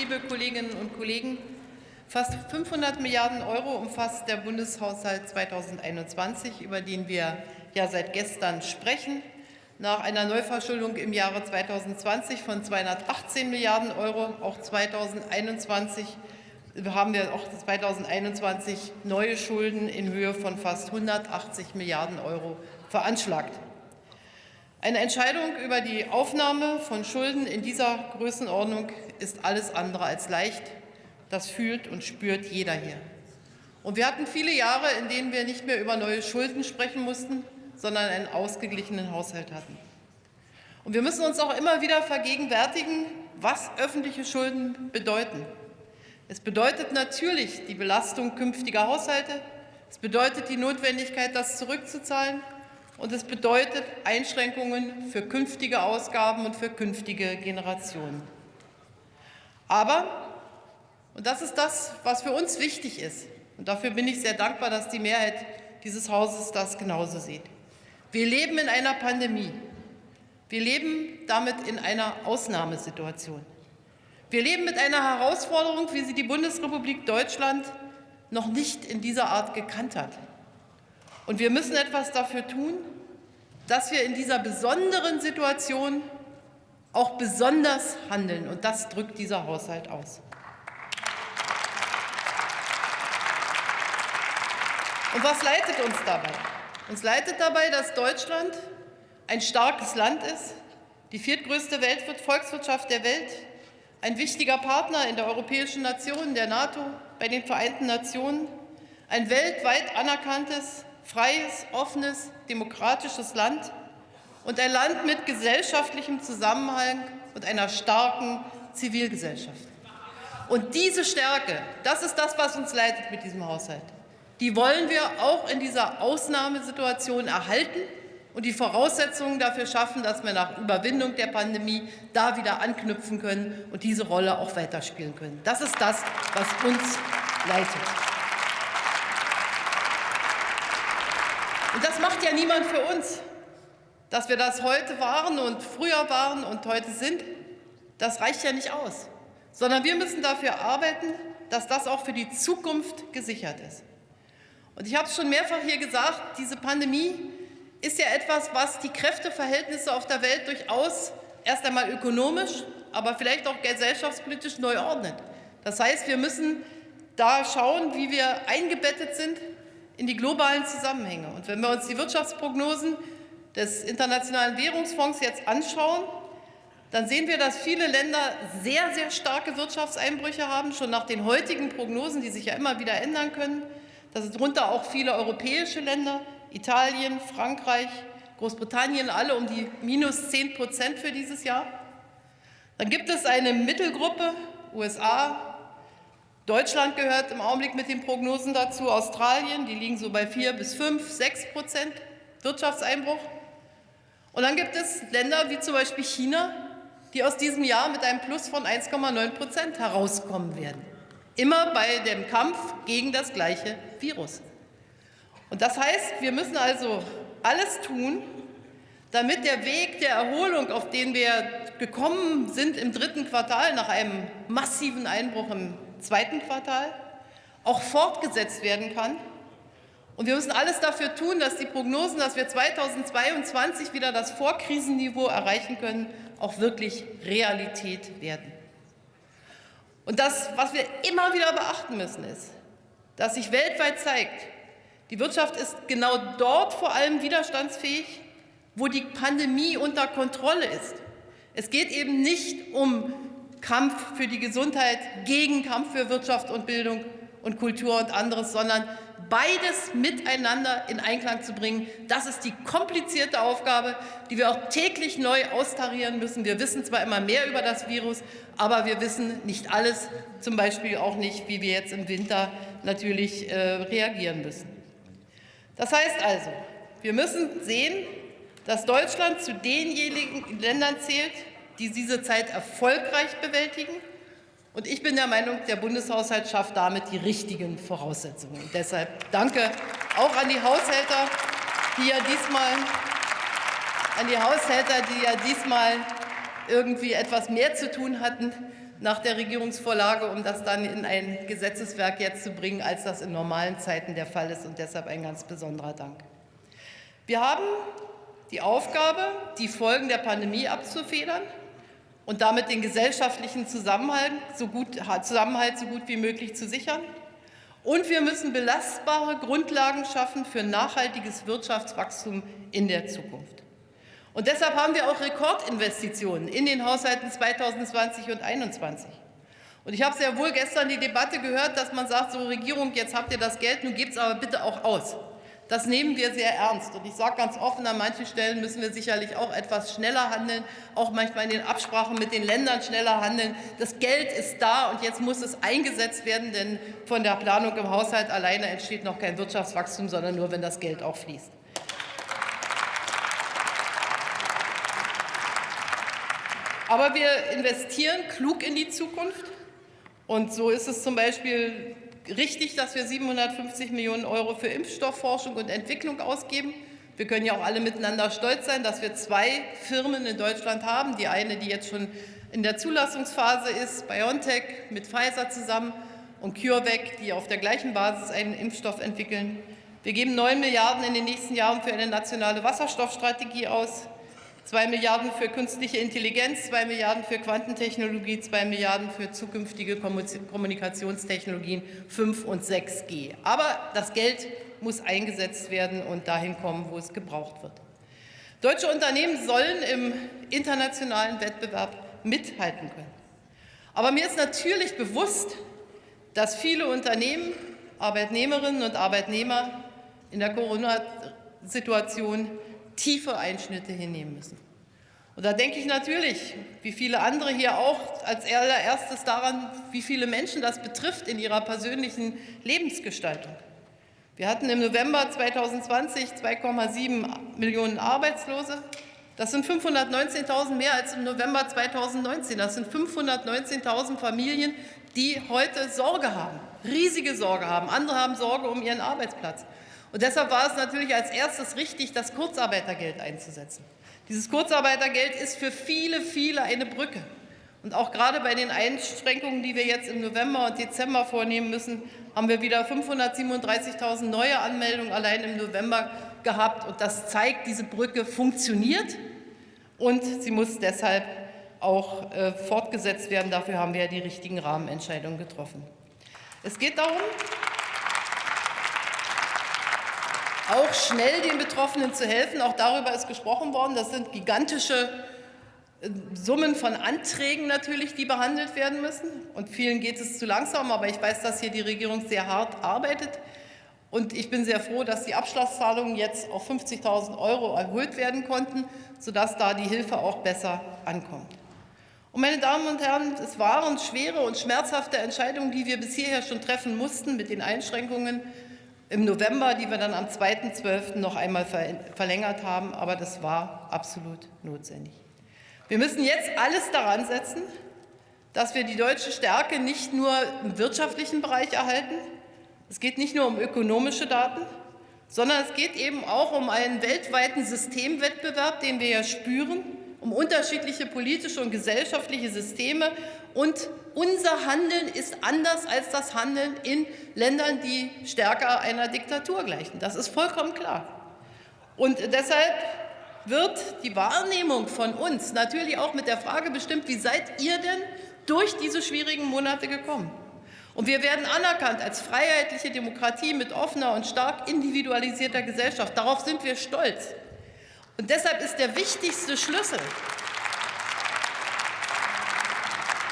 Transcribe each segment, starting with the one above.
liebe Kolleginnen und Kollegen. Fast 500 Milliarden Euro umfasst der Bundeshaushalt 2021, über den wir ja seit gestern sprechen. Nach einer Neuverschuldung im Jahre 2020 von 218 Milliarden Euro, auch 2021 haben wir auch 2021 neue Schulden in Höhe von fast 180 Milliarden Euro veranschlagt. Eine Entscheidung über die Aufnahme von Schulden in dieser Größenordnung ist alles andere als leicht. Das fühlt und spürt jeder hier. Und wir hatten viele Jahre, in denen wir nicht mehr über neue Schulden sprechen mussten, sondern einen ausgeglichenen Haushalt hatten. Und wir müssen uns auch immer wieder vergegenwärtigen, was öffentliche Schulden bedeuten. Es bedeutet natürlich die Belastung künftiger Haushalte. Es bedeutet die Notwendigkeit, das zurückzuzahlen. Und es bedeutet Einschränkungen für künftige Ausgaben und für künftige Generationen. Aber, und das ist das, was für uns wichtig ist, und dafür bin ich sehr dankbar, dass die Mehrheit dieses Hauses das genauso sieht. Wir leben in einer Pandemie. Wir leben damit in einer Ausnahmesituation. Wir leben mit einer Herausforderung, wie sie die Bundesrepublik Deutschland noch nicht in dieser Art gekannt hat. Und wir müssen etwas dafür tun, dass wir in dieser besonderen Situation auch besonders handeln. Und das drückt dieser Haushalt aus. Und was leitet uns dabei? Uns leitet dabei, dass Deutschland ein starkes Land ist, die viertgrößte Volkswirtschaft der Welt, ein wichtiger Partner in der Europäischen Nation, der NATO, bei den Vereinten Nationen, ein weltweit anerkanntes, freies, offenes, demokratisches Land und ein Land mit gesellschaftlichem Zusammenhang und einer starken Zivilgesellschaft. Und diese Stärke, das ist das, was uns leitet mit diesem Haushalt. Die wollen wir auch in dieser Ausnahmesituation erhalten und die Voraussetzungen dafür schaffen, dass wir nach Überwindung der Pandemie da wieder anknüpfen können und diese Rolle auch weiterspielen können. Das ist das, was uns leitet. Und das macht ja niemand für uns. Dass wir das heute waren und früher waren und heute sind, das reicht ja nicht aus. Sondern wir müssen dafür arbeiten, dass das auch für die Zukunft gesichert ist. Und ich habe es schon mehrfach hier gesagt, diese Pandemie ist ja etwas, was die Kräfteverhältnisse auf der Welt durchaus erst einmal ökonomisch, aber vielleicht auch gesellschaftspolitisch neu ordnet. Das heißt, wir müssen da schauen, wie wir eingebettet sind in die globalen Zusammenhänge. Und wenn wir uns die Wirtschaftsprognosen des Internationalen Währungsfonds jetzt anschauen, dann sehen wir, dass viele Länder sehr, sehr starke Wirtschaftseinbrüche haben, schon nach den heutigen Prognosen, die sich ja immer wieder ändern können. Das sind darunter auch viele europäische Länder, Italien, Frankreich, Großbritannien, alle um die minus 10 Prozent für dieses Jahr. Dann gibt es eine Mittelgruppe, USA, Deutschland gehört im Augenblick mit den Prognosen dazu, Australien, die liegen so bei 4 bis 5, 6 Prozent Wirtschaftseinbruch. Und dann gibt es Länder wie zum Beispiel China, die aus diesem Jahr mit einem Plus von 1,9 Prozent herauskommen werden. Immer bei dem Kampf gegen das gleiche Virus. Und das heißt, wir müssen also alles tun, damit der Weg der Erholung, auf den wir gekommen sind im dritten Quartal nach einem massiven Einbruch im zweiten Quartal, auch fortgesetzt werden kann. Und wir müssen alles dafür tun, dass die Prognosen, dass wir 2022 wieder das Vorkrisenniveau erreichen können, auch wirklich Realität werden. Und das, was wir immer wieder beachten müssen, ist, dass sich weltweit zeigt, die Wirtschaft ist genau dort vor allem widerstandsfähig, wo die Pandemie unter Kontrolle ist. Es geht eben nicht um Kampf für die Gesundheit gegen Kampf für Wirtschaft und Bildung und Kultur und anderes, sondern beides miteinander in Einklang zu bringen. Das ist die komplizierte Aufgabe, die wir auch täglich neu austarieren müssen. Wir wissen zwar immer mehr über das Virus, aber wir wissen nicht alles, zum Beispiel auch nicht, wie wir jetzt im Winter natürlich äh, reagieren müssen. Das heißt also, wir müssen sehen, dass Deutschland zu denjenigen Ländern zählt, die diese Zeit erfolgreich bewältigen. Und ich bin der Meinung, der Bundeshaushalt schafft damit die richtigen Voraussetzungen. Und deshalb danke auch an die Haushälter, die ja diesmal, an die Haushälter, die ja diesmal irgendwie etwas mehr zu tun hatten nach der Regierungsvorlage, um das dann in ein Gesetzeswerk jetzt zu bringen, als das in normalen Zeiten der Fall ist. Und deshalb ein ganz besonderer Dank. Wir haben die Aufgabe, die Folgen der Pandemie abzufedern und damit den gesellschaftlichen Zusammenhalt so gut, Zusammenhalt so gut wie möglich zu sichern. Und wir müssen belastbare Grundlagen schaffen für nachhaltiges Wirtschaftswachstum in der Zukunft. Und deshalb haben wir auch Rekordinvestitionen in den Haushalten 2020 und 2021. Und ich habe sehr wohl gestern die Debatte gehört, dass man sagt, so Regierung, jetzt habt ihr das Geld, nun gebt es aber bitte auch aus. Das nehmen wir sehr ernst. Und ich sage ganz offen, an manchen Stellen müssen wir sicherlich auch etwas schneller handeln, auch manchmal in den Absprachen mit den Ländern schneller handeln. Das Geld ist da und jetzt muss es eingesetzt werden, denn von der Planung im Haushalt alleine entsteht noch kein Wirtschaftswachstum, sondern nur, wenn das Geld auch fließt. Aber wir investieren klug in die Zukunft. Und so ist es zum Beispiel richtig, dass wir 750 Millionen Euro für Impfstoffforschung und Entwicklung ausgeben. Wir können ja auch alle miteinander stolz sein, dass wir zwei Firmen in Deutschland haben. Die eine, die jetzt schon in der Zulassungsphase ist, BioNTech mit Pfizer zusammen und CureVac, die auf der gleichen Basis einen Impfstoff entwickeln. Wir geben 9 Milliarden in den nächsten Jahren für eine nationale Wasserstoffstrategie aus. 2 Milliarden für künstliche Intelligenz, 2 Milliarden für Quantentechnologie, 2 Milliarden für zukünftige Kommunikationstechnologien 5 und 6G. Aber das Geld muss eingesetzt werden und dahin kommen, wo es gebraucht wird. Deutsche Unternehmen sollen im internationalen Wettbewerb mithalten können. Aber mir ist natürlich bewusst, dass viele Unternehmen, Arbeitnehmerinnen und Arbeitnehmer in der Corona-Situation tiefe Einschnitte hinnehmen müssen. Und da denke ich natürlich, wie viele andere hier auch, als allererstes daran, wie viele Menschen das betrifft in ihrer persönlichen Lebensgestaltung. Wir hatten im November 2020 2,7 Millionen Arbeitslose. Das sind 519.000 mehr als im November 2019. Das sind 519.000 Familien, die heute Sorge haben, riesige Sorge haben. Andere haben Sorge um ihren Arbeitsplatz. Und deshalb war es natürlich als erstes richtig, das Kurzarbeitergeld einzusetzen. Dieses Kurzarbeitergeld ist für viele, viele eine Brücke. Und auch gerade bei den Einschränkungen, die wir jetzt im November und Dezember vornehmen müssen, haben wir wieder 537.000 neue Anmeldungen allein im November gehabt. Und das zeigt, diese Brücke funktioniert und sie muss deshalb auch äh, fortgesetzt werden. Dafür haben wir ja die richtigen Rahmenentscheidungen getroffen. Es geht darum, auch schnell den Betroffenen zu helfen. Auch darüber ist gesprochen worden. Das sind gigantische äh, Summen von Anträgen natürlich, die behandelt werden müssen. Und vielen geht es zu langsam, aber ich weiß, dass hier die Regierung sehr hart arbeitet. Und ich bin sehr froh, dass die Abschlagszahlungen jetzt auf 50.000 Euro erhöht werden konnten, sodass da die Hilfe auch besser ankommt. Und meine Damen und Herren, es waren schwere und schmerzhafte Entscheidungen, die wir bis hierher schon treffen mussten mit den Einschränkungen im November, die wir dann am 2.12. noch einmal verlängert haben. Aber das war absolut notwendig. Wir müssen jetzt alles daran setzen, dass wir die deutsche Stärke nicht nur im wirtschaftlichen Bereich erhalten. Es geht nicht nur um ökonomische Daten, sondern es geht eben auch um einen weltweiten Systemwettbewerb, den wir ja spüren, um unterschiedliche politische und gesellschaftliche Systeme. Und unser Handeln ist anders als das Handeln in Ländern, die stärker einer Diktatur gleichen. Das ist vollkommen klar. Und deshalb wird die Wahrnehmung von uns natürlich auch mit der Frage bestimmt, wie seid ihr denn durch diese schwierigen Monate gekommen? Und wir werden anerkannt als freiheitliche Demokratie mit offener und stark individualisierter Gesellschaft. Darauf sind wir stolz. Und deshalb ist der wichtigste Schlüssel,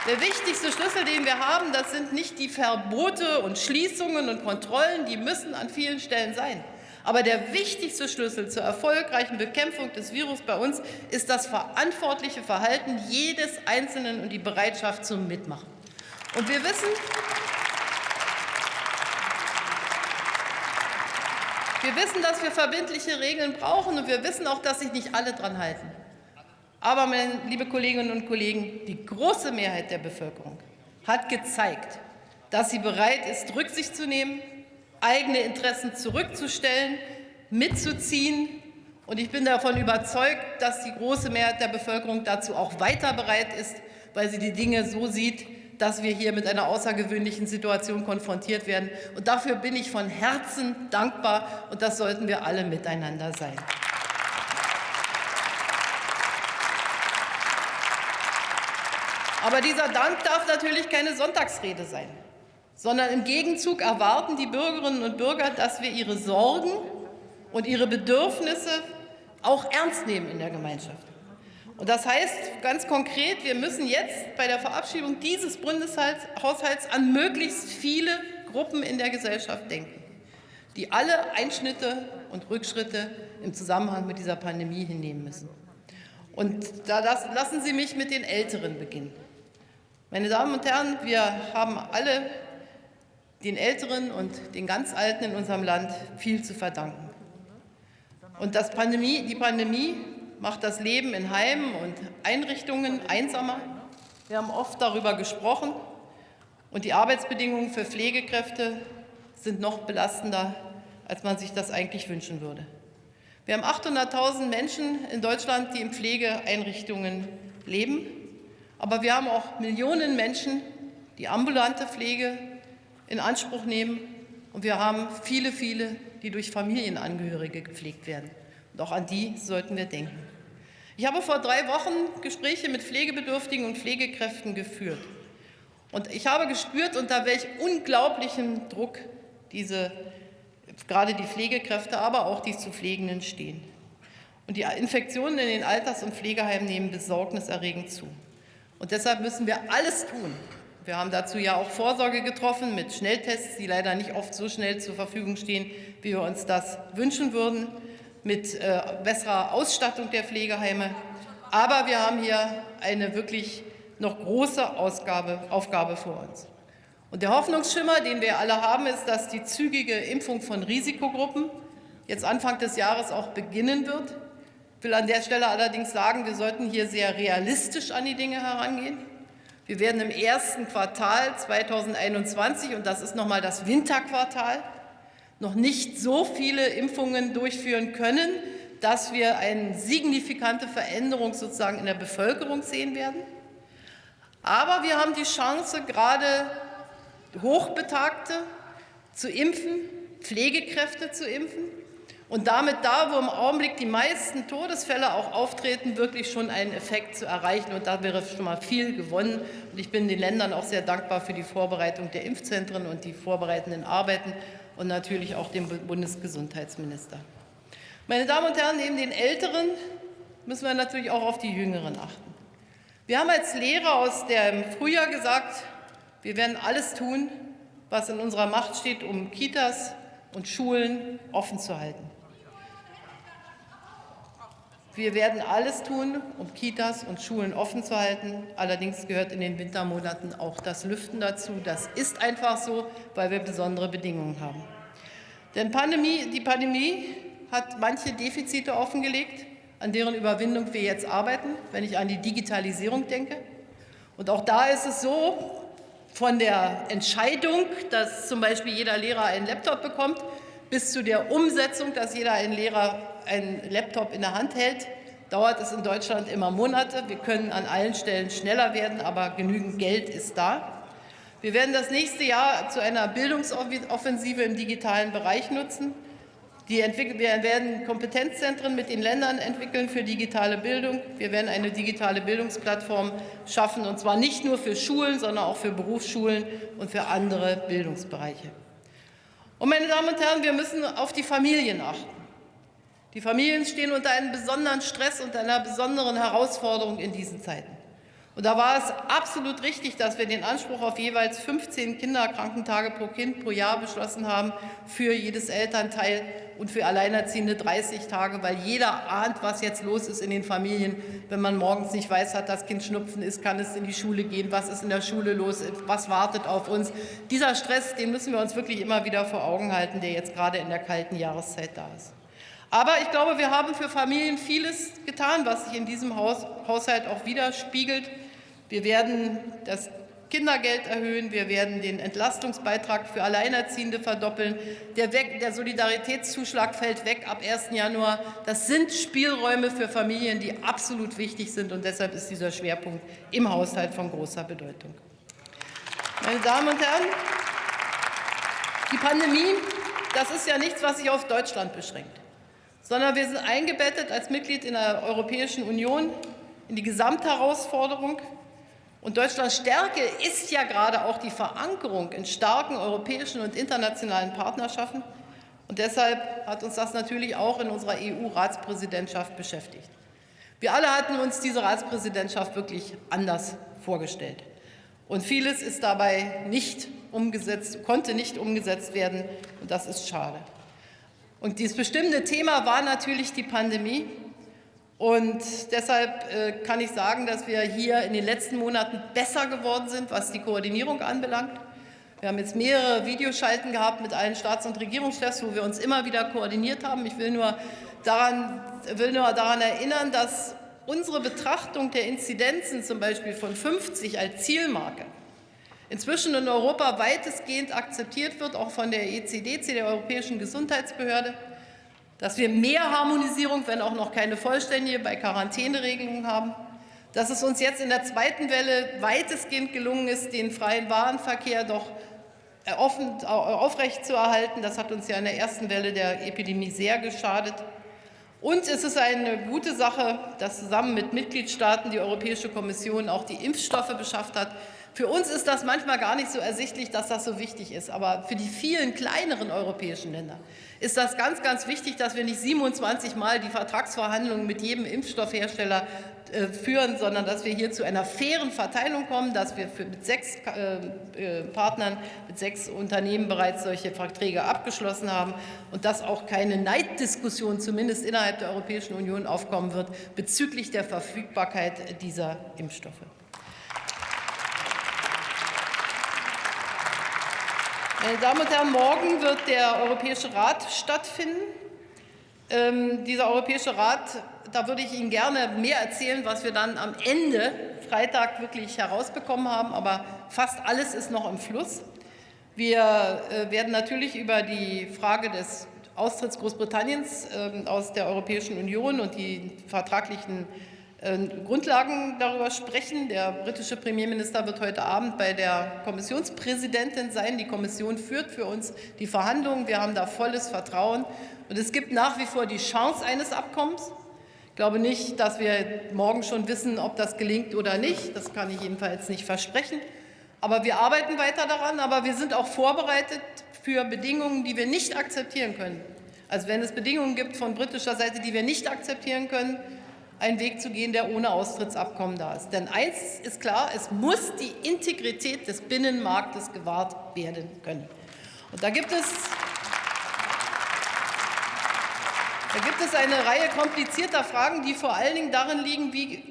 der wichtigste Schlüssel, den wir haben, das sind nicht die Verbote und Schließungen und Kontrollen, die müssen an vielen Stellen sein. Aber der wichtigste Schlüssel zur erfolgreichen Bekämpfung des Virus bei uns ist das verantwortliche Verhalten jedes Einzelnen und die Bereitschaft zum Mitmachen. Und wir wissen, Wir wissen, dass wir verbindliche Regeln brauchen, und wir wissen auch, dass sich nicht alle daran halten. Aber, meine liebe Kolleginnen und Kollegen, die große Mehrheit der Bevölkerung hat gezeigt, dass sie bereit ist, Rücksicht zu nehmen, eigene Interessen zurückzustellen, mitzuziehen Und ich bin davon überzeugt, dass die große Mehrheit der Bevölkerung dazu auch weiter bereit ist, weil sie die Dinge so sieht, dass wir hier mit einer außergewöhnlichen Situation konfrontiert werden. Und dafür bin ich von Herzen dankbar, und das sollten wir alle miteinander sein. Aber dieser Dank darf natürlich keine Sonntagsrede sein, sondern im Gegenzug erwarten die Bürgerinnen und Bürger, dass wir ihre Sorgen und ihre Bedürfnisse auch ernst nehmen in der Gemeinschaft. Und das heißt ganz konkret, wir müssen jetzt bei der Verabschiedung dieses Bundeshaushalts an möglichst viele Gruppen in der Gesellschaft denken, die alle Einschnitte und Rückschritte im Zusammenhang mit dieser Pandemie hinnehmen müssen. Und da lassen Sie mich mit den Älteren beginnen. Meine Damen und Herren, wir haben alle den Älteren und den ganz Alten in unserem Land viel zu verdanken. Und Pandemie, die Pandemie macht das Leben in Heimen und Einrichtungen einsamer. Wir haben oft darüber gesprochen. Und die Arbeitsbedingungen für Pflegekräfte sind noch belastender, als man sich das eigentlich wünschen würde. Wir haben 800.000 Menschen in Deutschland, die in Pflegeeinrichtungen leben. Aber wir haben auch Millionen Menschen, die ambulante Pflege in Anspruch nehmen. Und wir haben viele, viele, die durch Familienangehörige gepflegt werden. Und auch an die sollten wir denken. Ich habe vor drei Wochen Gespräche mit Pflegebedürftigen und Pflegekräften geführt. Und ich habe gespürt, unter welch unglaublichem Druck diese, gerade die Pflegekräfte, aber auch die zu Pflegenden stehen. Und die Infektionen in den Alters- und Pflegeheimen nehmen besorgniserregend zu. Und deshalb müssen wir alles tun. Wir haben dazu ja auch Vorsorge getroffen mit Schnelltests, die leider nicht oft so schnell zur Verfügung stehen, wie wir uns das wünschen würden mit äh, besserer Ausstattung der Pflegeheime. Aber wir haben hier eine wirklich noch große Ausgabe, Aufgabe vor uns. Und der Hoffnungsschimmer, den wir alle haben, ist, dass die zügige Impfung von Risikogruppen jetzt Anfang des Jahres auch beginnen wird. Ich will an der Stelle allerdings sagen, wir sollten hier sehr realistisch an die Dinge herangehen. Wir werden im ersten Quartal 2021, und das ist noch mal das Winterquartal, noch nicht so viele Impfungen durchführen können, dass wir eine signifikante Veränderung sozusagen in der Bevölkerung sehen werden. Aber wir haben die Chance, gerade Hochbetagte zu impfen, Pflegekräfte zu impfen und damit da, wo im Augenblick die meisten Todesfälle auch auftreten, wirklich schon einen Effekt zu erreichen. Und da wäre schon mal viel gewonnen. Und ich bin den Ländern auch sehr dankbar für die Vorbereitung der Impfzentren und die vorbereitenden Arbeiten und natürlich auch dem Bundesgesundheitsminister. Meine Damen und Herren, neben den Älteren müssen wir natürlich auch auf die Jüngeren achten. Wir haben als Lehrer aus dem Frühjahr gesagt, wir werden alles tun, was in unserer Macht steht, um Kitas und Schulen offen zu halten. Wir werden alles tun, um Kitas und Schulen offen zu halten. Allerdings gehört in den Wintermonaten auch das Lüften dazu. Das ist einfach so, weil wir besondere Bedingungen haben. Denn Pandemie, die Pandemie hat manche Defizite offengelegt, an deren Überwindung wir jetzt arbeiten, wenn ich an die Digitalisierung denke. Und auch da ist es so, von der Entscheidung, dass zum Beispiel jeder Lehrer einen Laptop bekommt, bis zu der Umsetzung, dass jeder ein Lehrer einen Laptop in der Hand hält, dauert es in Deutschland immer Monate. Wir können an allen Stellen schneller werden, aber genügend Geld ist da. Wir werden das nächste Jahr zu einer Bildungsoffensive im digitalen Bereich nutzen. wir werden Kompetenzzentren mit den Ländern entwickeln für digitale Bildung. Wir werden eine digitale Bildungsplattform schaffen, und zwar nicht nur für Schulen, sondern auch für Berufsschulen und für andere Bildungsbereiche. Und meine Damen und Herren, wir müssen auf die Familien achten. Die Familien stehen unter einem besonderen Stress und einer besonderen Herausforderung in diesen Zeiten. Und da war es absolut richtig, dass wir den Anspruch auf jeweils 15 Kinderkrankentage pro Kind pro Jahr beschlossen haben für jedes Elternteil und für Alleinerziehende 30 Tage, weil jeder ahnt, was jetzt los ist in den Familien. Wenn man morgens nicht weiß, hat das Kind Schnupfen ist, kann es in die Schule gehen, was ist in der Schule los, was wartet auf uns. Dieser Stress, den müssen wir uns wirklich immer wieder vor Augen halten, der jetzt gerade in der kalten Jahreszeit da ist. Aber ich glaube, wir haben für Familien vieles getan, was sich in diesem Haushalt auch widerspiegelt. Wir werden das Kindergeld erhöhen, wir werden den Entlastungsbeitrag für Alleinerziehende verdoppeln, der, weg, der Solidaritätszuschlag fällt weg ab 1. Januar. Das sind Spielräume für Familien, die absolut wichtig sind, und deshalb ist dieser Schwerpunkt im Haushalt von großer Bedeutung. Meine Damen und Herren, die Pandemie, das ist ja nichts, was sich auf Deutschland beschränkt, sondern wir sind eingebettet als Mitglied in der Europäischen Union in die Gesamtherausforderung und Deutschlands Stärke ist ja gerade auch die Verankerung in starken europäischen und internationalen Partnerschaften. Und deshalb hat uns das natürlich auch in unserer EU-Ratspräsidentschaft beschäftigt. Wir alle hatten uns diese Ratspräsidentschaft wirklich anders vorgestellt. Und vieles ist dabei nicht umgesetzt, konnte nicht umgesetzt werden. Und das ist schade. Und dieses bestimmte Thema war natürlich die Pandemie. Und deshalb äh, kann ich sagen, dass wir hier in den letzten Monaten besser geworden sind, was die Koordinierung anbelangt. Wir haben jetzt mehrere Videoschalten gehabt mit allen Staats- und Regierungschefs, wo wir uns immer wieder koordiniert haben. Ich will nur daran, will nur daran erinnern, dass unsere Betrachtung der Inzidenzen zum Beispiel von 50 als Zielmarke inzwischen in Europa weitestgehend akzeptiert wird, auch von der ECDC, der Europäischen Gesundheitsbehörde dass wir mehr Harmonisierung, wenn auch noch keine vollständige, bei Quarantäneregelungen haben, dass es uns jetzt in der zweiten Welle weitestgehend gelungen ist, den freien Warenverkehr doch offen, aufrechtzuerhalten. Das hat uns ja in der ersten Welle der Epidemie sehr geschadet. Und es ist eine gute Sache, dass zusammen mit Mitgliedstaaten die Europäische Kommission auch die Impfstoffe beschafft hat. Für uns ist das manchmal gar nicht so ersichtlich, dass das so wichtig ist. Aber für die vielen kleineren europäischen Länder ist das ganz, ganz wichtig, dass wir nicht 27 Mal die Vertragsverhandlungen mit jedem Impfstoffhersteller äh, führen, sondern dass wir hier zu einer fairen Verteilung kommen, dass wir mit sechs äh, äh, Partnern, mit sechs Unternehmen bereits solche Verträge abgeschlossen haben und dass auch keine Neiddiskussion, zumindest innerhalb der Europäischen Union, aufkommen wird bezüglich der Verfügbarkeit dieser Impfstoffe. Meine Damen und Herren, morgen wird der Europäische Rat stattfinden. Ähm, dieser Europäische Rat, da würde ich Ihnen gerne mehr erzählen, was wir dann am Ende Freitag wirklich herausbekommen haben. Aber fast alles ist noch im Fluss. Wir äh, werden natürlich über die Frage des Austritts Großbritanniens äh, aus der Europäischen Union und die vertraglichen ähm, Grundlagen darüber sprechen. Der britische Premierminister wird heute Abend bei der Kommissionspräsidentin sein. Die Kommission führt für uns die Verhandlungen. Wir haben da volles Vertrauen. Und es gibt nach wie vor die Chance eines Abkommens. Ich glaube nicht, dass wir morgen schon wissen, ob das gelingt oder nicht. Das kann ich jedenfalls nicht versprechen. Aber wir arbeiten weiter daran. Aber wir sind auch vorbereitet für Bedingungen, die wir nicht akzeptieren können. Also wenn es Bedingungen gibt von britischer Seite, die wir nicht akzeptieren können, einen Weg zu gehen, der ohne Austrittsabkommen da ist. Denn eins ist klar, es muss die Integrität des Binnenmarktes gewahrt werden können. Und da gibt es da gibt es eine Reihe komplizierter Fragen, die vor allen Dingen darin liegen, wie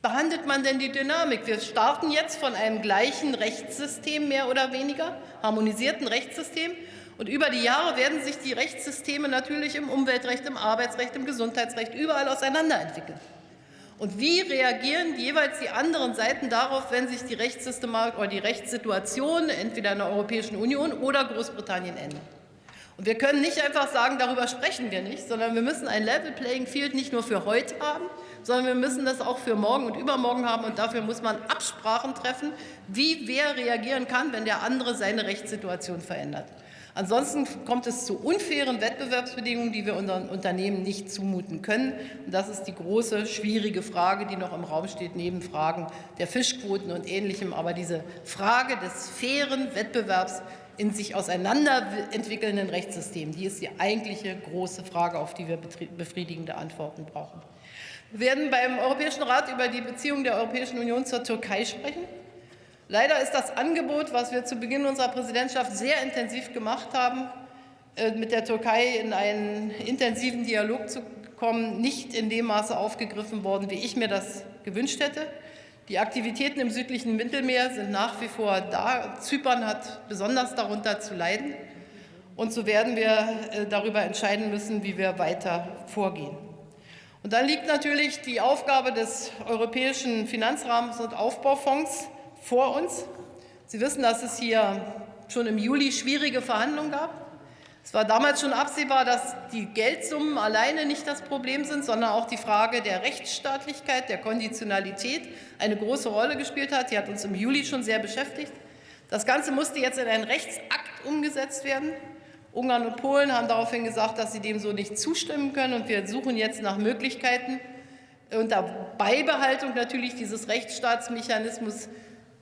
behandelt man denn die Dynamik? Wir starten jetzt von einem gleichen Rechtssystem mehr oder weniger, harmonisierten Rechtssystem, und über die Jahre werden sich die Rechtssysteme natürlich im Umweltrecht, im Arbeitsrecht, im Gesundheitsrecht überall auseinanderentwickeln. Und wie reagieren jeweils die anderen Seiten darauf, wenn sich die Rechtssystematik oder die Rechtssituation entweder in der Europäischen Union oder Großbritannien ändert? Und wir können nicht einfach sagen, darüber sprechen wir nicht, sondern wir müssen ein Level Playing Field nicht nur für heute haben, sondern wir müssen das auch für morgen und übermorgen haben. Und dafür muss man Absprachen treffen, wie wer reagieren kann, wenn der andere seine Rechtssituation verändert. Ansonsten kommt es zu unfairen Wettbewerbsbedingungen, die wir unseren Unternehmen nicht zumuten können. Und das ist die große, schwierige Frage, die noch im Raum steht, neben Fragen der Fischquoten und Ähnlichem. Aber diese Frage des fairen Wettbewerbs in sich auseinanderentwickelnden Rechtssystemen, die ist die eigentliche große Frage, auf die wir befriedigende Antworten brauchen. Wir werden beim Europäischen Rat über die Beziehung der Europäischen Union zur Türkei sprechen. Leider ist das Angebot, was wir zu Beginn unserer Präsidentschaft sehr intensiv gemacht haben, äh, mit der Türkei in einen intensiven Dialog zu kommen, nicht in dem Maße aufgegriffen worden, wie ich mir das gewünscht hätte. Die Aktivitäten im südlichen Mittelmeer sind nach wie vor da. Zypern hat besonders darunter zu leiden. Und so werden wir äh, darüber entscheiden müssen, wie wir weiter vorgehen. Und dann liegt natürlich die Aufgabe des Europäischen Finanzrahmens und Aufbaufonds vor uns. Sie wissen, dass es hier schon im Juli schwierige Verhandlungen gab. Es war damals schon absehbar, dass die Geldsummen alleine nicht das Problem sind, sondern auch die Frage der Rechtsstaatlichkeit, der Konditionalität eine große Rolle gespielt hat. Die hat uns im Juli schon sehr beschäftigt. Das Ganze musste jetzt in einen Rechtsakt umgesetzt werden. Ungarn und Polen haben daraufhin gesagt, dass sie dem so nicht zustimmen können. Und wir suchen jetzt nach Möglichkeiten, unter Beibehaltung natürlich dieses Rechtsstaatsmechanismus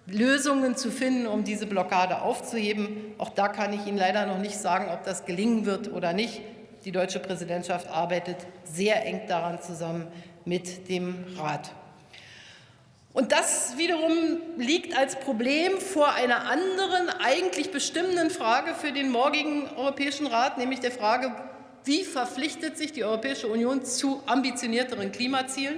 Lösungen zu finden, um diese Blockade aufzuheben. Auch da kann ich Ihnen leider noch nicht sagen, ob das gelingen wird oder nicht. Die deutsche Präsidentschaft arbeitet sehr eng daran zusammen mit dem Rat. Und das wiederum liegt als Problem vor einer anderen, eigentlich bestimmenden Frage für den morgigen Europäischen Rat, nämlich der Frage, wie verpflichtet sich die Europäische Union zu ambitionierteren Klimazielen?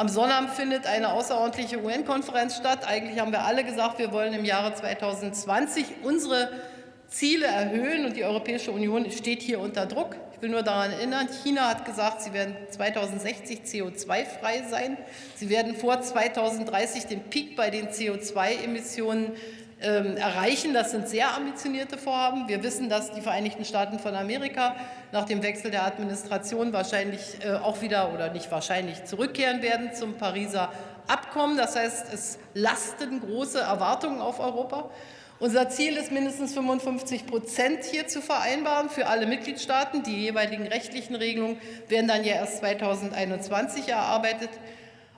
Am Sonnabend findet eine außerordentliche UN-Konferenz statt. Eigentlich haben wir alle gesagt, wir wollen im Jahre 2020 unsere Ziele erhöhen und die Europäische Union steht hier unter Druck. Ich will nur daran erinnern, China hat gesagt, sie werden 2060 CO2-frei sein. Sie werden vor 2030 den Peak bei den CO2-Emissionen ähm, erreichen. Das sind sehr ambitionierte Vorhaben. Wir wissen, dass die Vereinigten Staaten von Amerika nach dem Wechsel der Administration wahrscheinlich äh, auch wieder oder nicht wahrscheinlich zurückkehren werden zum Pariser Abkommen. Das heißt, es lasten große Erwartungen auf Europa. Unser Ziel ist, mindestens 55 Prozent hier zu vereinbaren für alle Mitgliedstaaten. Die jeweiligen rechtlichen Regelungen werden dann ja erst 2021 erarbeitet.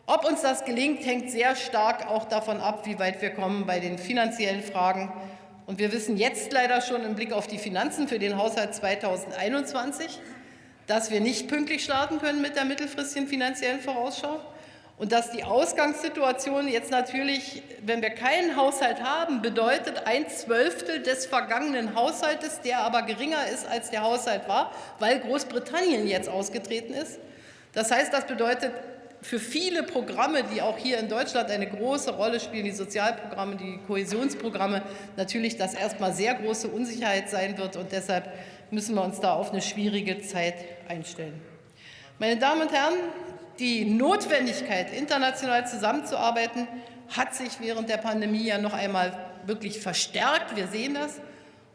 Ob uns das gelingt, hängt sehr stark auch davon ab, wie weit wir kommen bei den finanziellen Fragen. Und wir wissen jetzt leider schon im Blick auf die Finanzen für den Haushalt 2021, dass wir nicht pünktlich starten können mit der mittelfristigen finanziellen Vorausschau und dass die Ausgangssituation jetzt natürlich, wenn wir keinen Haushalt haben, bedeutet ein Zwölftel des vergangenen Haushaltes, der aber geringer ist, als der Haushalt war, weil Großbritannien jetzt ausgetreten ist. Das heißt, das bedeutet für viele Programme, die auch hier in Deutschland eine große Rolle spielen, die Sozialprogramme, die Kohäsionsprogramme, natürlich das erstmal sehr große Unsicherheit sein wird. Und deshalb müssen wir uns da auf eine schwierige Zeit einstellen. Meine Damen und Herren, die Notwendigkeit, international zusammenzuarbeiten, hat sich während der Pandemie ja noch einmal wirklich verstärkt. Wir sehen das.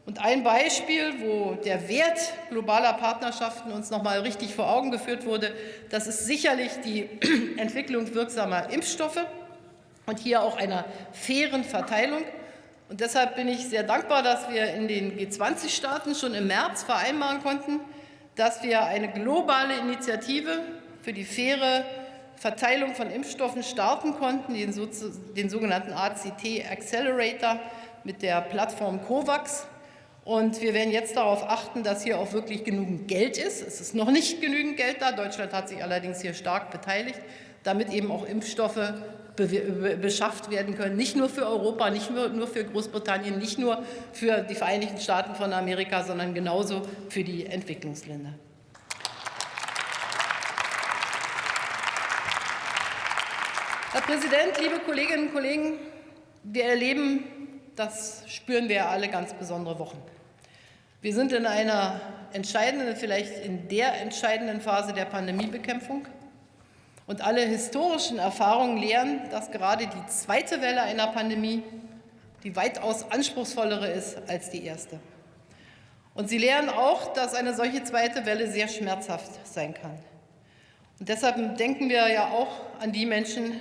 Und ein Beispiel, wo der Wert globaler Partnerschaften uns noch mal richtig vor Augen geführt wurde, das ist sicherlich die Entwicklung wirksamer Impfstoffe und hier auch einer fairen Verteilung. Und deshalb bin ich sehr dankbar, dass wir in den G20-Staaten schon im März vereinbaren konnten, dass wir eine globale Initiative für die faire Verteilung von Impfstoffen starten konnten, den, den sogenannten ACT Accelerator mit der Plattform COVAX. Und wir werden jetzt darauf achten, dass hier auch wirklich genügend Geld ist. Es ist noch nicht genügend Geld da. Deutschland hat sich allerdings hier stark beteiligt, damit eben auch Impfstoffe beschafft werden können. Nicht nur für Europa, nicht nur für Großbritannien, nicht nur für die Vereinigten Staaten von Amerika, sondern genauso für die Entwicklungsländer. Herr Präsident, liebe Kolleginnen und Kollegen, wir erleben, das spüren wir alle, ganz besondere Wochen. Wir sind in einer entscheidenden, vielleicht in der entscheidenden Phase der Pandemiebekämpfung. Und alle historischen Erfahrungen lehren, dass gerade die zweite Welle einer Pandemie die weitaus anspruchsvollere ist als die erste. Und sie lehren auch, dass eine solche zweite Welle sehr schmerzhaft sein kann. Und deshalb denken wir ja auch an die Menschen,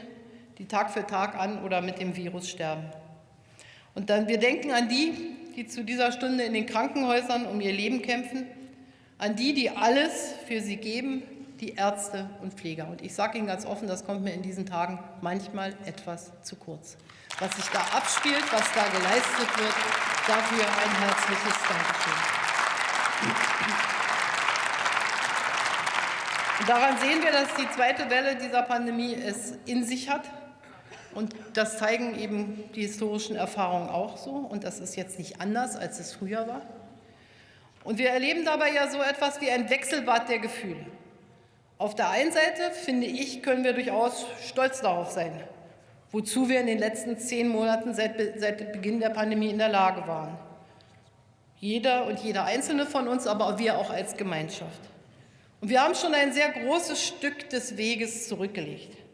die Tag für Tag an oder mit dem Virus sterben. Und dann, wir denken an die, die zu dieser Stunde in den Krankenhäusern um ihr Leben kämpfen, an die, die alles für sie geben, die Ärzte und Pfleger. Und ich sage Ihnen ganz offen, das kommt mir in diesen Tagen manchmal etwas zu kurz. Was sich da abspielt, was da geleistet wird, dafür ein herzliches Dankeschön. Und daran sehen wir, dass die zweite Welle dieser Pandemie es in sich hat. Und das zeigen eben die historischen Erfahrungen auch so. Und das ist jetzt nicht anders, als es früher war. Und wir erleben dabei ja so etwas wie ein Wechselbad der Gefühle. Auf der einen Seite, finde ich, können wir durchaus stolz darauf sein, wozu wir in den letzten zehn Monaten seit, seit Beginn der Pandemie in der Lage waren. Jeder und jeder Einzelne von uns, aber wir auch als Gemeinschaft. Und wir haben schon ein sehr großes Stück des Weges zurückgelegt.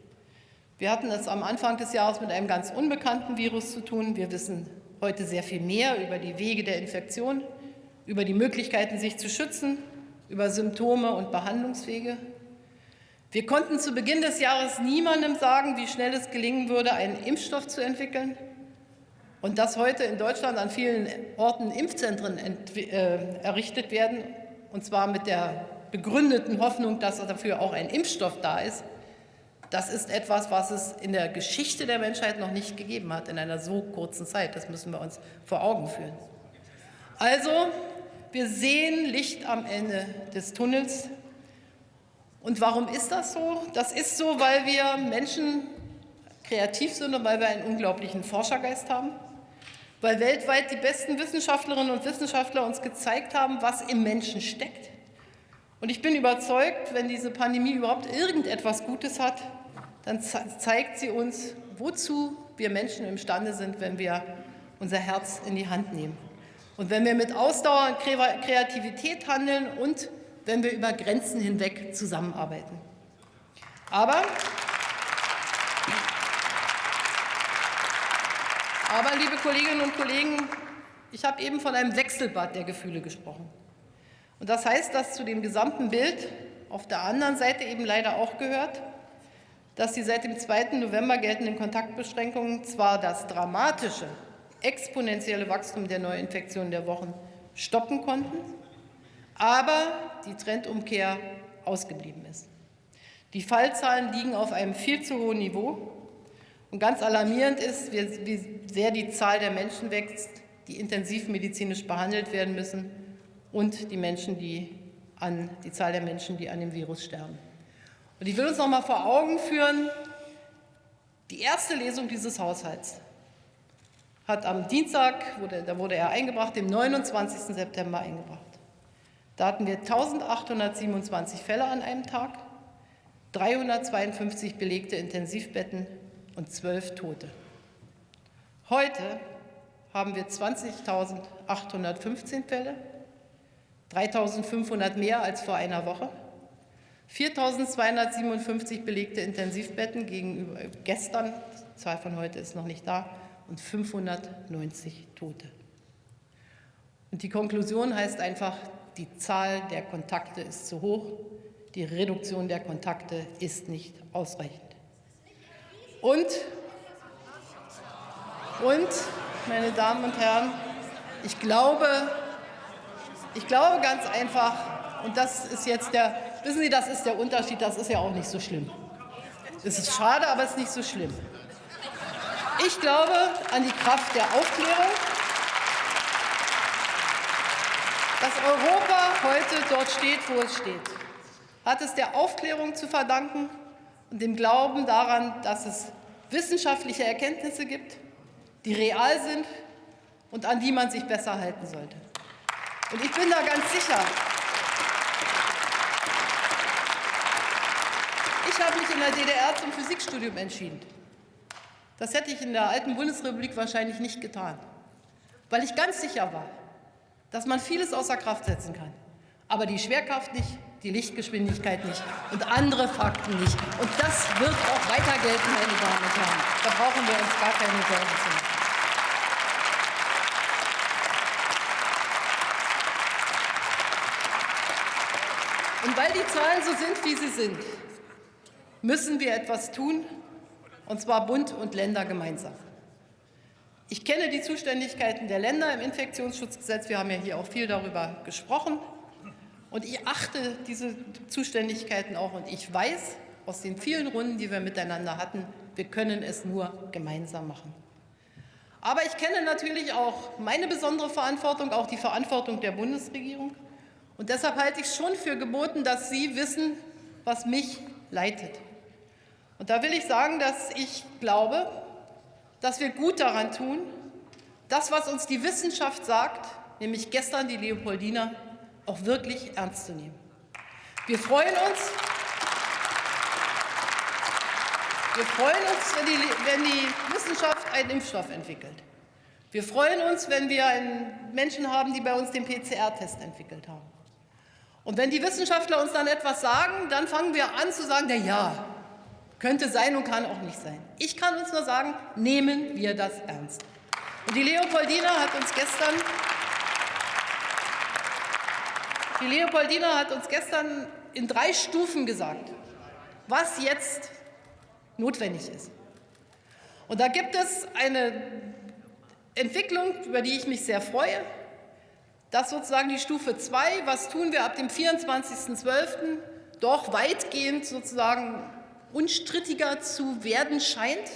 Wir hatten es am Anfang des Jahres mit einem ganz unbekannten Virus zu tun. Wir wissen heute sehr viel mehr über die Wege der Infektion, über die Möglichkeiten, sich zu schützen, über Symptome und Behandlungswege. Wir konnten zu Beginn des Jahres niemandem sagen, wie schnell es gelingen würde, einen Impfstoff zu entwickeln. Und dass heute in Deutschland an vielen Orten Impfzentren äh, errichtet werden, und zwar mit der begründeten Hoffnung, dass dafür auch ein Impfstoff da ist, das ist etwas, was es in der Geschichte der Menschheit noch nicht gegeben hat, in einer so kurzen Zeit. Das müssen wir uns vor Augen führen. Also, wir sehen Licht am Ende des Tunnels. Und warum ist das so? Das ist so, weil wir Menschen kreativ sind und weil wir einen unglaublichen Forschergeist haben, weil weltweit die besten Wissenschaftlerinnen und Wissenschaftler uns gezeigt haben, was im Menschen steckt. Und ich bin überzeugt, wenn diese Pandemie überhaupt irgendetwas Gutes hat, dann zeigt sie uns, wozu wir Menschen imstande sind, wenn wir unser Herz in die Hand nehmen. Und wenn wir mit Ausdauer und Kreativität handeln und wenn wir über Grenzen hinweg zusammenarbeiten. Aber, aber, liebe Kolleginnen und Kollegen, ich habe eben von einem Wechselbad der Gefühle gesprochen. Und das heißt, dass zu dem gesamten Bild auf der anderen Seite eben leider auch gehört, dass die seit dem 2. November geltenden Kontaktbeschränkungen zwar das dramatische, exponentielle Wachstum der Neuinfektionen der Wochen stoppen konnten, aber die Trendumkehr ausgeblieben ist. Die Fallzahlen liegen auf einem viel zu hohen Niveau. Und ganz alarmierend ist, wie sehr die Zahl der Menschen wächst, die intensivmedizinisch behandelt werden müssen und die, Menschen, die, an, die Zahl der Menschen, die an dem Virus sterben. Und ich will uns noch mal vor Augen führen, die erste Lesung dieses Haushalts hat am Dienstag, wurde, da wurde er eingebracht, dem 29. September eingebracht. Da hatten wir 1827 Fälle an einem Tag, 352 belegte Intensivbetten und 12 Tote. Heute haben wir 20.815 Fälle, 3.500 mehr als vor einer Woche, 4.257 belegte Intensivbetten gegenüber gestern, die Zahl von heute ist noch nicht da, und 590 Tote. Und die Konklusion heißt einfach, die Zahl der Kontakte ist zu hoch, die Reduktion der Kontakte ist nicht ausreichend. Und, und meine Damen und Herren, ich glaube, ich glaube ganz einfach, und das ist jetzt der, wissen Sie, das ist der Unterschied, das ist ja auch nicht so schlimm. Es ist schade, aber es ist nicht so schlimm. Ich glaube an die Kraft der Aufklärung, dass Europa heute dort steht, wo es steht. Hat es der Aufklärung zu verdanken und dem Glauben daran, dass es wissenschaftliche Erkenntnisse gibt, die real sind und an die man sich besser halten sollte. Und ich bin da ganz sicher, ich habe mich in der DDR zum Physikstudium entschieden. Das hätte ich in der alten Bundesrepublik wahrscheinlich nicht getan, weil ich ganz sicher war, dass man vieles außer Kraft setzen kann, aber die Schwerkraft nicht, die Lichtgeschwindigkeit nicht und andere Fakten nicht. Und das wird auch weiter gelten, meine Damen und Herren. Da brauchen wir uns gar keine Sorgen zu machen. Die Zahlen so sind, wie sie sind, müssen wir etwas tun, und zwar Bund und Länder gemeinsam. Ich kenne die Zuständigkeiten der Länder im Infektionsschutzgesetz. Wir haben ja hier auch viel darüber gesprochen. Und ich achte diese Zuständigkeiten auch. Und ich weiß aus den vielen Runden, die wir miteinander hatten, wir können es nur gemeinsam machen. Aber ich kenne natürlich auch meine besondere Verantwortung, auch die Verantwortung der Bundesregierung. Und deshalb halte ich es schon für geboten, dass Sie wissen, was mich leitet. Und da will ich sagen, dass ich glaube, dass wir gut daran tun, das, was uns die Wissenschaft sagt, nämlich gestern die Leopoldina, auch wirklich ernst zu nehmen. Wir freuen uns, wir freuen uns, wenn die, wenn die Wissenschaft einen Impfstoff entwickelt. Wir freuen uns, wenn wir Menschen haben, die bei uns den PCR-Test entwickelt haben. Und wenn die Wissenschaftler uns dann etwas sagen, dann fangen wir an zu sagen, na ja, Könnte sein und kann auch nicht sein. Ich kann uns nur sagen, nehmen wir das ernst. Und die Leopoldina hat uns gestern die Leopoldina hat uns gestern in drei Stufen gesagt, was jetzt notwendig ist. Und da gibt es eine Entwicklung, über die ich mich sehr freue. Das sozusagen die Stufe 2, was tun wir ab dem 24.12., doch weitgehend sozusagen unstrittiger zu werden scheint,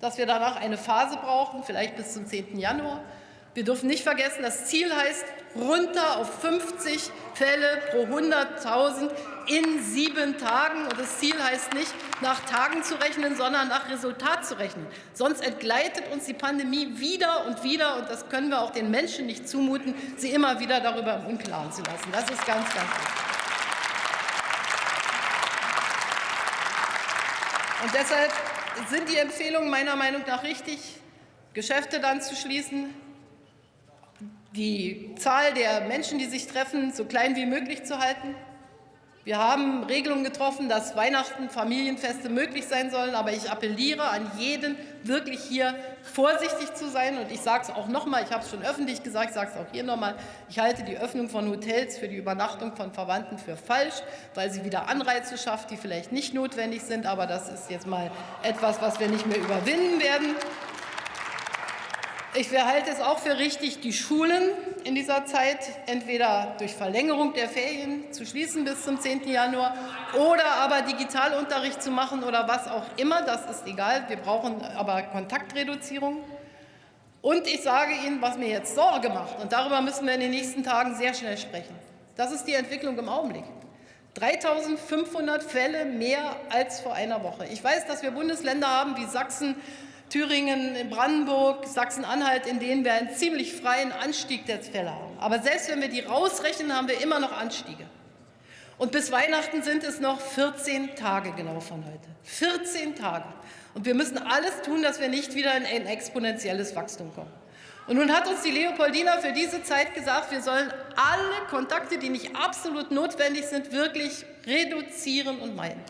dass wir danach eine Phase brauchen, vielleicht bis zum 10. Januar. Wir dürfen nicht vergessen, das Ziel heißt runter auf 50 Fälle pro 100.000 in sieben Tagen. Und das Ziel heißt nicht, nach Tagen zu rechnen, sondern nach Resultat zu rechnen. Sonst entgleitet uns die Pandemie wieder und wieder. Und das können wir auch den Menschen nicht zumuten, sie immer wieder darüber im Unklaren zu lassen. Das ist ganz, ganz wichtig. Und deshalb sind die Empfehlungen meiner Meinung nach richtig, Geschäfte dann zu schließen, die Zahl der Menschen, die sich treffen, so klein wie möglich zu halten. Wir haben Regelungen getroffen, dass Weihnachten, Familienfeste möglich sein sollen. Aber ich appelliere an jeden, wirklich hier vorsichtig zu sein. Und ich sage es auch noch mal, ich habe es schon öffentlich gesagt, ich sage es auch hier noch mal, ich halte die Öffnung von Hotels für die Übernachtung von Verwandten für falsch, weil sie wieder Anreize schafft, die vielleicht nicht notwendig sind. Aber das ist jetzt mal etwas, was wir nicht mehr überwinden werden. Ich halte es auch für richtig, die Schulen in dieser Zeit entweder durch Verlängerung der Ferien zu schließen bis zum 10. Januar oder aber Digitalunterricht zu machen oder was auch immer. Das ist egal. Wir brauchen aber Kontaktreduzierung. Und ich sage Ihnen, was mir jetzt Sorge macht, und darüber müssen wir in den nächsten Tagen sehr schnell sprechen. Das ist die Entwicklung im Augenblick. 3.500 Fälle mehr als vor einer Woche. Ich weiß, dass wir Bundesländer haben wie Sachsen, Thüringen, Brandenburg, Sachsen-Anhalt, in denen wir einen ziemlich freien Anstieg der Fälle haben. Aber selbst wenn wir die rausrechnen, haben wir immer noch Anstiege. Und bis Weihnachten sind es noch 14 Tage genau von heute. 14 Tage. Und wir müssen alles tun, dass wir nicht wieder in ein exponentielles Wachstum kommen. Und nun hat uns die Leopoldina für diese Zeit gesagt, wir sollen alle Kontakte, die nicht absolut notwendig sind, wirklich reduzieren und meiden.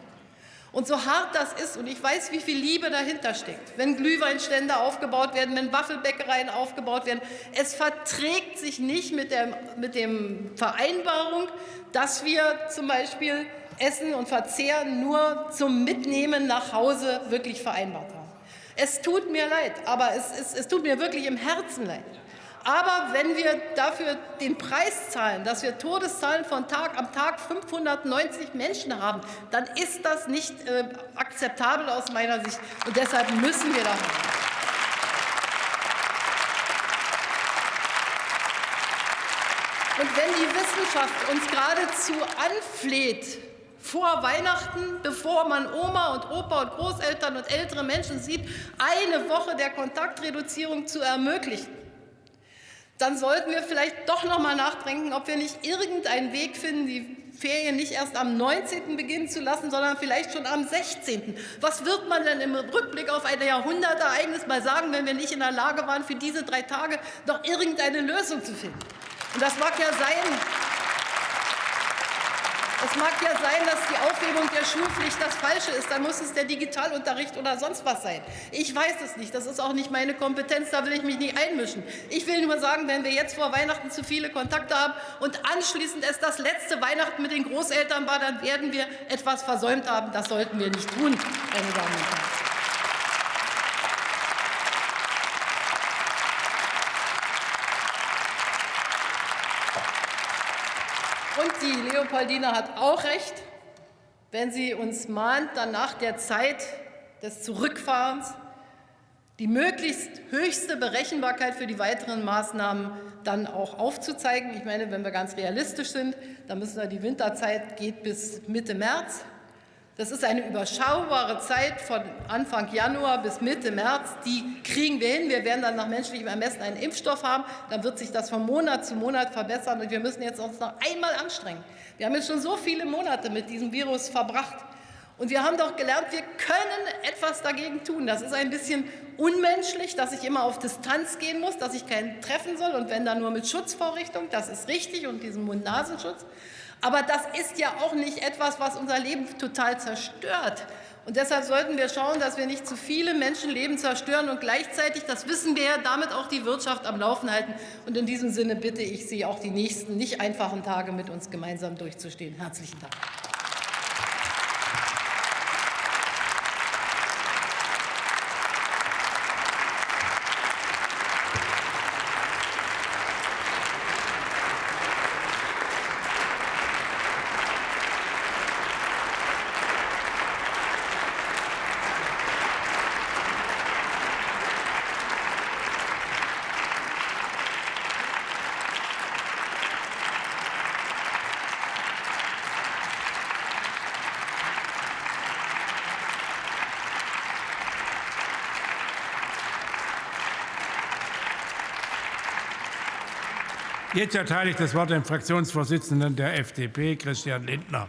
Und so hart das ist, und ich weiß, wie viel Liebe dahinter steckt, wenn Glühweinstände aufgebaut werden, wenn Waffelbäckereien aufgebaut werden, es verträgt sich nicht mit der mit dem Vereinbarung, dass wir zum Beispiel Essen und Verzehren nur zum Mitnehmen nach Hause wirklich vereinbart haben. Es tut mir leid, aber es, es, es tut mir wirklich im Herzen leid. Aber wenn wir dafür den Preis zahlen, dass wir Todeszahlen von Tag am Tag 590 Menschen haben, dann ist das nicht äh, akzeptabel aus meiner Sicht. Und deshalb müssen wir da handeln. Und wenn die Wissenschaft uns geradezu anfleht, vor Weihnachten, bevor man Oma und Opa und Großeltern und ältere Menschen sieht, eine Woche der Kontaktreduzierung zu ermöglichen, dann sollten wir vielleicht doch noch mal nachdenken, ob wir nicht irgendeinen Weg finden, die Ferien nicht erst am 19. beginnen zu lassen, sondern vielleicht schon am 16. Was wird man denn im Rückblick auf ein Jahrhundertereignis mal sagen, wenn wir nicht in der Lage waren, für diese drei Tage noch irgendeine Lösung zu finden? Und das mag ja sein, es mag ja sein, dass die Aufhebung der Schulpflicht das Falsche ist. Dann muss es der Digitalunterricht oder sonst was sein. Ich weiß es nicht. Das ist auch nicht meine Kompetenz. Da will ich mich nicht einmischen. Ich will nur sagen, wenn wir jetzt vor Weihnachten zu viele Kontakte haben und anschließend es das letzte Weihnachten mit den Großeltern war, dann werden wir etwas versäumt haben. Das sollten wir nicht tun, meine Damen und Herren. Und die Leopoldina hat auch recht, wenn sie uns mahnt, dann nach der Zeit des Zurückfahrens die möglichst höchste Berechenbarkeit für die weiteren Maßnahmen dann auch aufzuzeigen. Ich meine, wenn wir ganz realistisch sind, dann müssen wir die Winterzeit geht bis Mitte März. Das ist eine überschaubare Zeit von Anfang Januar bis Mitte März. Die kriegen wir hin. Wir werden dann nach menschlichem Ermessen einen Impfstoff haben. Dann wird sich das von Monat zu Monat verbessern. Und wir müssen jetzt uns noch einmal anstrengen. Wir haben jetzt schon so viele Monate mit diesem Virus verbracht. Und wir haben doch gelernt, wir können etwas dagegen tun. Das ist ein bisschen unmenschlich, dass ich immer auf Distanz gehen muss, dass ich keinen treffen soll und wenn dann nur mit Schutzvorrichtung. Das ist richtig und diesem Mund-Nasenschutz. Aber das ist ja auch nicht etwas, was unser Leben total zerstört. Und deshalb sollten wir schauen, dass wir nicht zu viele Menschenleben zerstören und gleichzeitig, das wissen wir, damit auch die Wirtschaft am Laufen halten. Und in diesem Sinne bitte ich Sie, auch die nächsten nicht einfachen Tage mit uns gemeinsam durchzustehen. Herzlichen Dank. Jetzt erteile ich das Wort dem Fraktionsvorsitzenden der FDP, Christian Lindner.